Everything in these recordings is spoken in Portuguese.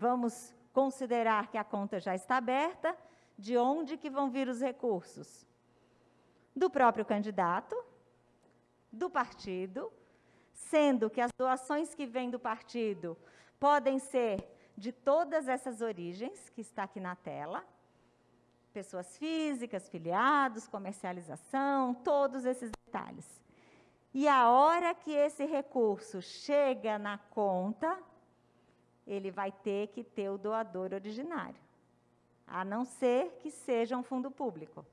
vamos considerar que a conta já está aberta, de onde que vão vir os recursos? Do próprio candidato, do partido, sendo que as doações que vêm do partido podem ser de todas essas origens, que está aqui na tela, pessoas físicas, filiados, comercialização, todos esses detalhes. E a hora que esse recurso chega na conta, ele vai ter que ter o doador originário, a não ser que seja um fundo público.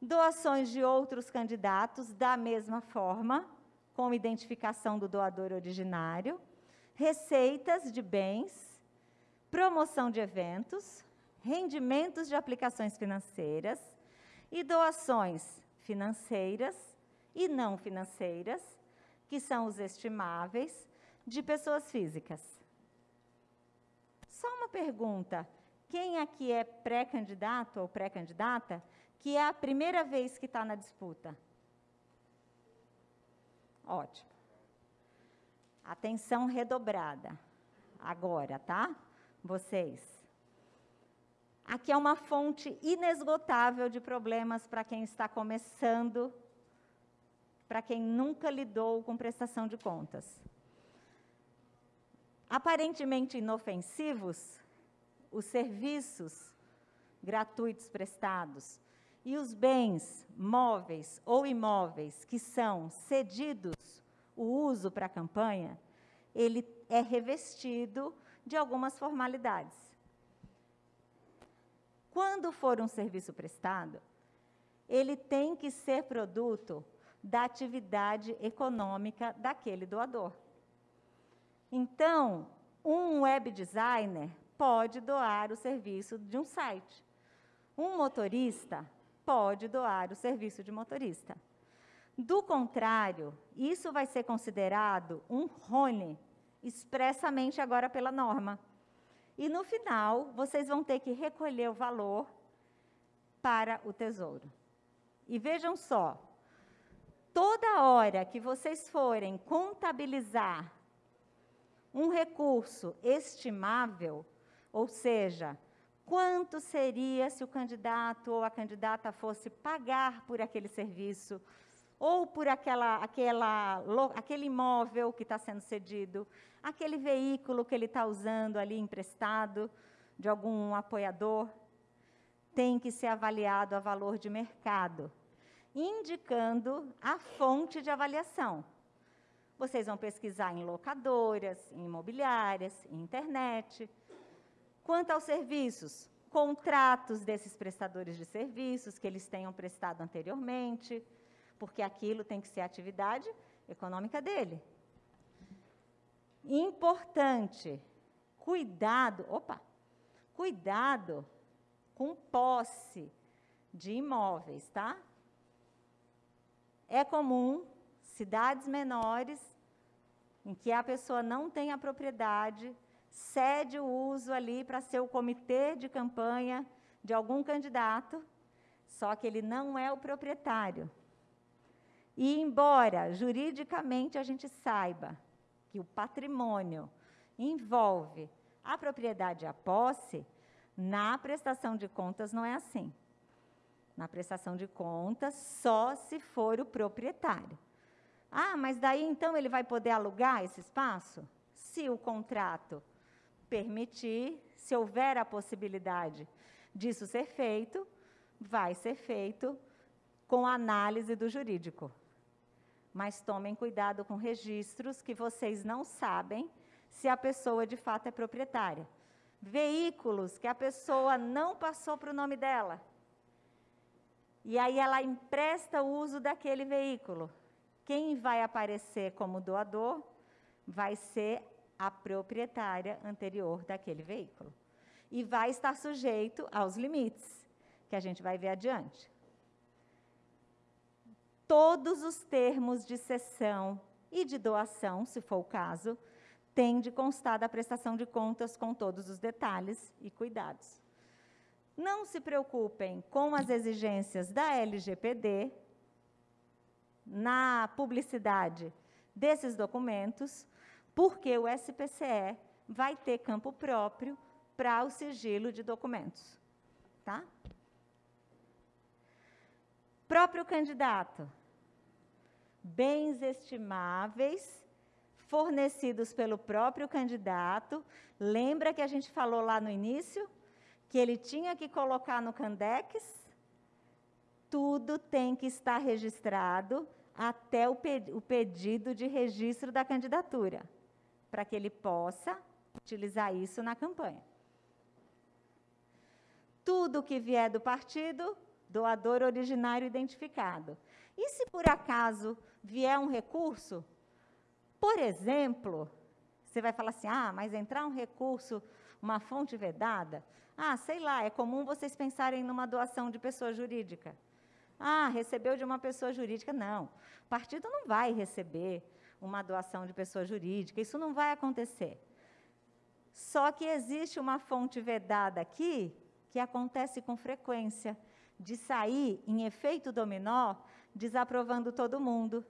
Doações de outros candidatos, da mesma forma, com identificação do doador originário, receitas de bens, promoção de eventos, rendimentos de aplicações financeiras e doações financeiras e não financeiras, que são os estimáveis, de pessoas físicas. Só uma pergunta: quem aqui é pré-candidato ou pré-candidata que é a primeira vez que está na disputa? Ótimo. Atenção redobrada. Agora, tá? Vocês. Aqui é uma fonte inesgotável de problemas para quem está começando, para quem nunca lidou com prestação de contas. Aparentemente inofensivos, os serviços gratuitos prestados e os bens móveis ou imóveis que são cedidos o uso para a campanha, ele é revestido de algumas formalidades. Quando for um serviço prestado, ele tem que ser produto da atividade econômica daquele doador. Então, um web designer pode doar o serviço de um site. Um motorista pode doar o serviço de motorista. Do contrário, isso vai ser considerado um RONE, expressamente agora pela norma. E no final, vocês vão ter que recolher o valor para o tesouro. E vejam só, toda hora que vocês forem contabilizar um recurso estimável, ou seja, quanto seria se o candidato ou a candidata fosse pagar por aquele serviço, ou por aquela, aquela, aquele imóvel que está sendo cedido, aquele veículo que ele está usando ali emprestado de algum apoiador, tem que ser avaliado a valor de mercado, indicando a fonte de avaliação. Vocês vão pesquisar em locadoras, em imobiliárias, em internet. Quanto aos serviços, contratos desses prestadores de serviços que eles tenham prestado anteriormente, porque aquilo tem que ser atividade econômica dele. Importante, cuidado, opa, cuidado com posse de imóveis, tá? É comum cidades menores, em que a pessoa não tem a propriedade, cede o uso ali para ser o comitê de campanha de algum candidato, só que ele não é o proprietário. E embora juridicamente a gente saiba que o patrimônio envolve a propriedade e a posse, na prestação de contas não é assim. Na prestação de contas, só se for o proprietário. Ah, mas daí então ele vai poder alugar esse espaço? Se o contrato permitir, se houver a possibilidade disso ser feito, vai ser feito com análise do jurídico. Mas tomem cuidado com registros que vocês não sabem se a pessoa de fato é proprietária. Veículos que a pessoa não passou para o nome dela. E aí ela empresta o uso daquele veículo. Quem vai aparecer como doador vai ser a proprietária anterior daquele veículo. E vai estar sujeito aos limites, que a gente vai ver adiante. Todos os termos de cessão e de doação, se for o caso, têm de constar da prestação de contas com todos os detalhes e cuidados. Não se preocupem com as exigências da LGPD, na publicidade desses documentos, porque o SPCE vai ter campo próprio para o sigilo de documentos. Tá? Próprio candidato. Bens estimáveis fornecidos pelo próprio candidato. Lembra que a gente falou lá no início que ele tinha que colocar no Candex? Tudo tem que estar registrado até o, pe o pedido de registro da candidatura, para que ele possa utilizar isso na campanha. Tudo que vier do partido, doador originário identificado. E se por acaso vier um recurso, por exemplo, você vai falar assim: ah, mas entrar um recurso, uma fonte vedada? Ah, sei lá, é comum vocês pensarem numa doação de pessoa jurídica. Ah, recebeu de uma pessoa jurídica. Não. O partido não vai receber uma doação de pessoa jurídica. Isso não vai acontecer. Só que existe uma fonte vedada aqui que acontece com frequência de sair em efeito dominó, desaprovando todo mundo.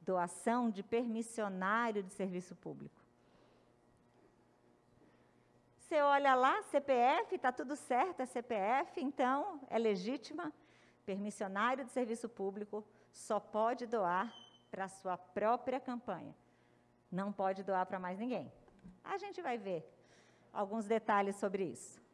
Doação de permissionário de serviço público. Você olha lá, CPF, está tudo certo, é CPF, então é legítima permissionário de serviço público só pode doar para a sua própria campanha. Não pode doar para mais ninguém. A gente vai ver alguns detalhes sobre isso.